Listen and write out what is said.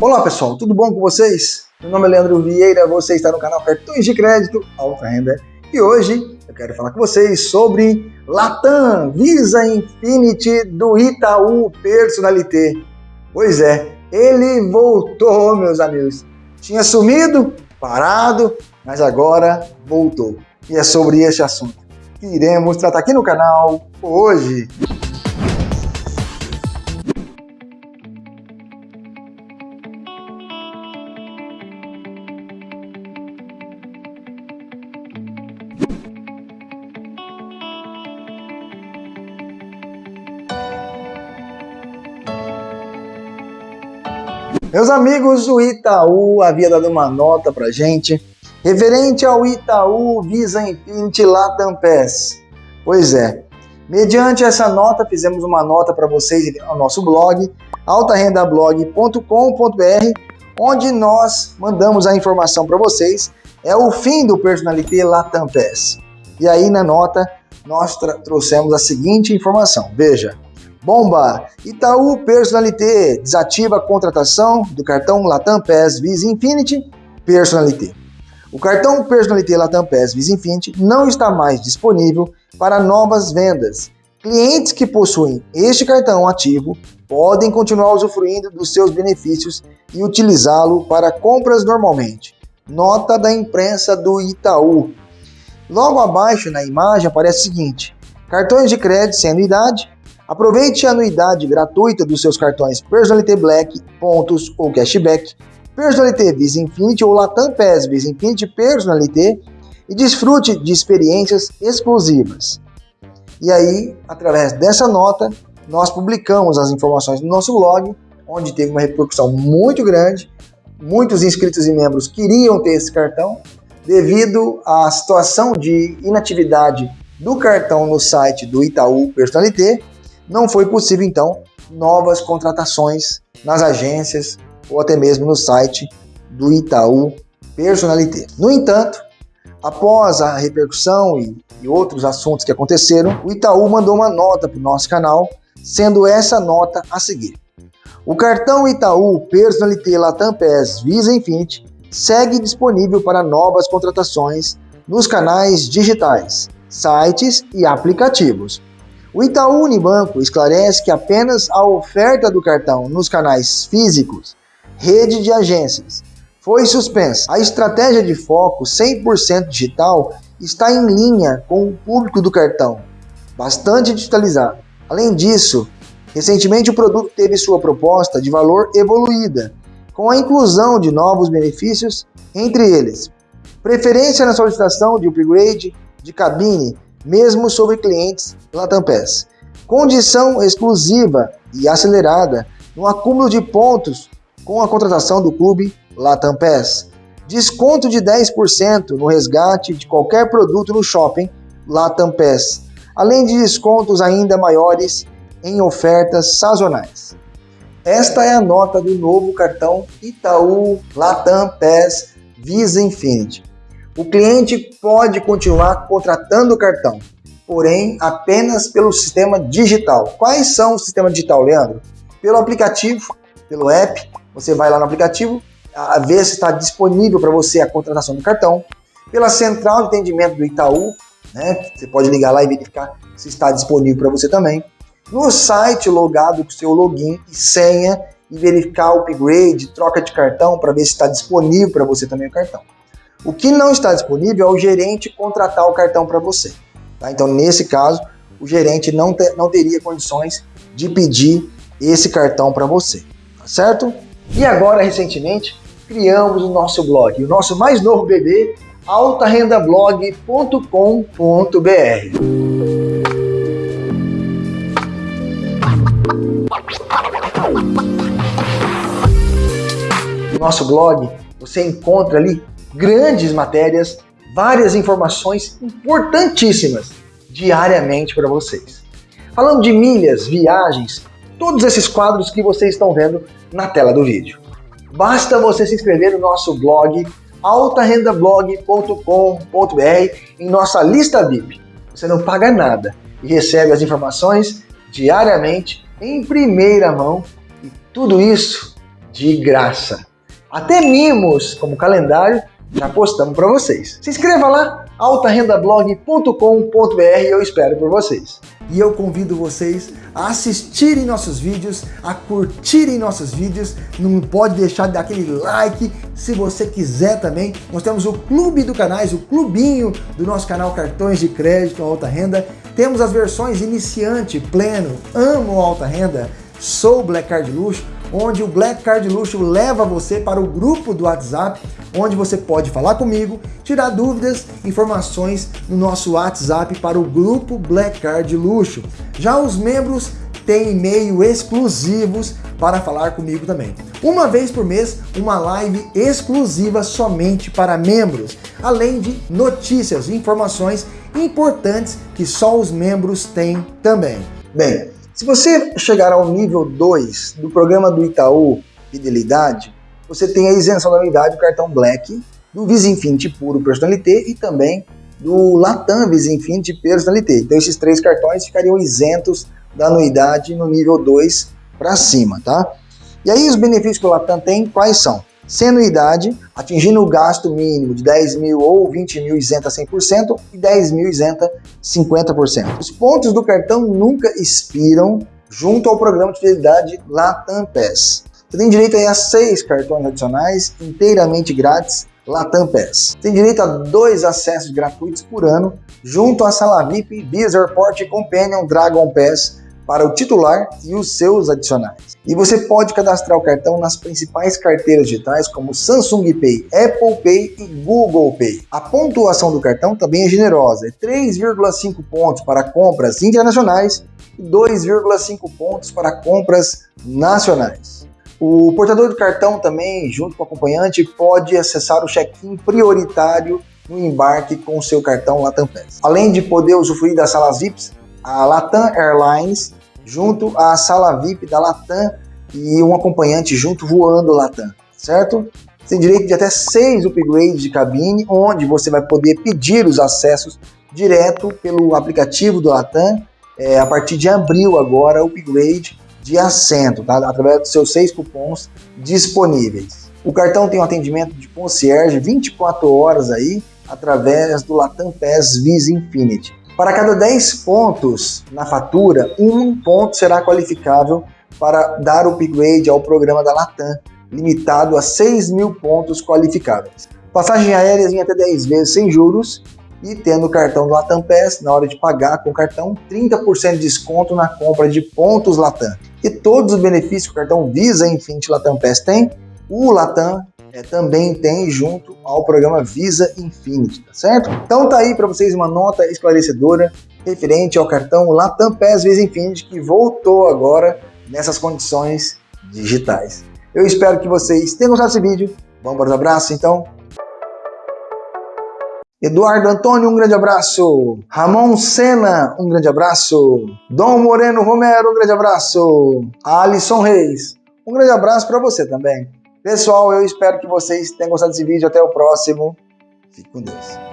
Olá pessoal, tudo bom com vocês? Meu nome é Leandro Vieira, você está no canal Cartões de Crédito Alta Renda e hoje eu quero falar com vocês sobre Latam Visa Infinity do Itaú Personalité. Pois é, ele voltou, meus amigos. Tinha sumido, parado, mas agora voltou. E é sobre este assunto que iremos tratar aqui no canal hoje. Meus amigos, o Itaú havia dado uma nota pra gente referente ao Itaú Visa Infinity Latam Pass. Pois é, mediante essa nota, fizemos uma nota para vocês no nosso blog, altarendablog.com.br, onde nós mandamos a informação para vocês. É o fim do Personalité Latam. E aí na nota nós trouxemos a seguinte informação. Veja, Bomba! Itaú Personalité desativa a contratação do cartão Latam Pass Visa Infinity Personalité. O cartão Personalité Latam Pass Visa Infinity não está mais disponível para novas vendas. Clientes que possuem este cartão ativo podem continuar usufruindo dos seus benefícios e utilizá-lo para compras normalmente. Nota da imprensa do Itaú. Logo abaixo na imagem aparece o seguinte: cartões de crédito sem anuidade Aproveite a anuidade gratuita dos seus cartões Personalité Black, pontos ou cashback, Personalité Visa Infinity ou Latam Pass Visa Infinity Personalité e desfrute de experiências exclusivas. E aí, através dessa nota, nós publicamos as informações no nosso blog, onde teve uma repercussão muito grande. Muitos inscritos e membros queriam ter esse cartão, devido à situação de inatividade do cartão no site do Itaú Personalité não foi possível, então, novas contratações nas agências ou até mesmo no site do Itaú Personalité. No entanto, após a repercussão e, e outros assuntos que aconteceram, o Itaú mandou uma nota para o nosso canal, sendo essa nota a seguir. O cartão Itaú Personalité Latam PES Visa Infinity segue disponível para novas contratações nos canais digitais, sites e aplicativos. O Itaú Unibanco esclarece que apenas a oferta do cartão nos canais físicos, rede de agências, foi suspensa. A estratégia de foco 100% digital está em linha com o público do cartão, bastante digitalizado. Além disso, recentemente o produto teve sua proposta de valor evoluída, com a inclusão de novos benefícios, entre eles preferência na solicitação de upgrade de cabine mesmo sobre clientes Latam Pass. Condição exclusiva e acelerada no acúmulo de pontos com a contratação do clube Latam Pass. Desconto de 10% no resgate de qualquer produto no shopping Latam Pass, além de descontos ainda maiores em ofertas sazonais. Esta é a nota do novo cartão Itaú Latam Pass Visa Infinity. O cliente pode continuar contratando o cartão, porém apenas pelo sistema digital. Quais são o sistema digital, Leandro? Pelo aplicativo, pelo app, você vai lá no aplicativo, a ver se está disponível para você a contratação do cartão. Pela central de atendimento do Itaú, né? Você pode ligar lá e verificar se está disponível para você também. No site logado com seu login e senha e verificar o upgrade, troca de cartão para ver se está disponível para você também o cartão. O que não está disponível é o gerente contratar o cartão para você. Tá? Então, nesse caso, o gerente não, não teria condições de pedir esse cartão para você, tá certo? E agora, recentemente, criamos o nosso blog, o nosso mais novo bebê, altarendablog.com.br. No nosso blog, você encontra ali grandes matérias, várias informações importantíssimas diariamente para vocês. Falando de milhas, viagens, todos esses quadros que vocês estão vendo na tela do vídeo. Basta você se inscrever no nosso blog altarendablog.com.br em nossa lista VIP. Você não paga nada e recebe as informações diariamente em primeira mão e tudo isso de graça. Até mimos, como calendário, já postamos para vocês. Se inscreva lá, altarendablog.com.br, eu espero por vocês. E eu convido vocês a assistirem nossos vídeos, a curtirem nossos vídeos, não pode deixar de dar aquele like, se você quiser também. Nós temos o clube do canais, o clubinho do nosso canal Cartões de Crédito Alta Renda. Temos as versões iniciante, pleno, amo alta renda, sou Black Card Luxo, onde o Black Card Luxo leva você para o grupo do WhatsApp, onde você pode falar comigo, tirar dúvidas, informações no nosso WhatsApp para o grupo Black Card Luxo. Já os membros têm e-mail exclusivos para falar comigo também. Uma vez por mês, uma live exclusiva somente para membros, além de notícias e informações importantes que só os membros têm também. Bem, se você chegar ao nível 2 do programa do Itaú Fidelidade, você tem a isenção da anuidade do cartão Black, do Visa Infinity Puro Personalité e também do Latam Visa Infinity Personalité. Então esses três cartões ficariam isentos da anuidade no nível 2 para cima, tá? E aí os benefícios que o Latam tem, quais são? Sem anuidade, atingindo o gasto mínimo de 10 mil ou 20 mil isenta 100% e 10 mil isenta 50%. Os pontos do cartão nunca expiram junto ao programa de fidelidade Latam Pass. Você tem direito a seis cartões adicionais inteiramente grátis Latam Pass. Tem direito a dois acessos gratuitos por ano junto à sala VIP Visa Airport Companion Dragon Pass para o titular e os seus adicionais. E você pode cadastrar o cartão nas principais carteiras digitais como Samsung Pay, Apple Pay e Google Pay. A pontuação do cartão também é generosa, é 3,5 pontos para compras internacionais e 2,5 pontos para compras nacionais. O portador do cartão também, junto com o acompanhante, pode acessar o check-in prioritário no embarque com o seu cartão Latam Pass. Além de poder usufruir das salas VIPs, a Latam Airlines junto à sala VIP da Latam e um acompanhante junto voando Latam, certo? Você tem direito de até seis upgrades de cabine, onde você vai poder pedir os acessos direto pelo aplicativo do Latam, é, a partir de abril agora, upgrade de assento, tá? através dos seus seis cupons disponíveis. O cartão tem um atendimento de concierge 24 horas aí, através do Latam Pass Visa Infinity. Para cada 10 pontos na fatura, um ponto será qualificável para dar upgrade ao programa da Latam, limitado a 6 mil pontos qualificáveis. Passagem aérea em até 10 vezes sem juros e tendo o cartão do Latam Pass, na hora de pagar com o cartão, 30% de desconto na compra de pontos Latam. E todos os benefícios que o cartão Visa Infinity Latam Pass tem, o Latam é, também tem junto ao programa Visa Infinity, tá certo? Então tá aí para vocês uma nota esclarecedora referente ao cartão Latam Pass Visa Infinity que voltou agora nessas condições digitais. Eu espero que vocês tenham gostado desse vídeo. Vamos para os abraços então? Eduardo Antônio, um grande abraço. Ramon Sena, um grande abraço. Dom Moreno Romero, um grande abraço. Alisson Reis, um grande abraço para você também. Pessoal, eu espero que vocês tenham gostado desse vídeo. Até o próximo. Fique com Deus.